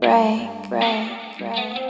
break, break, break.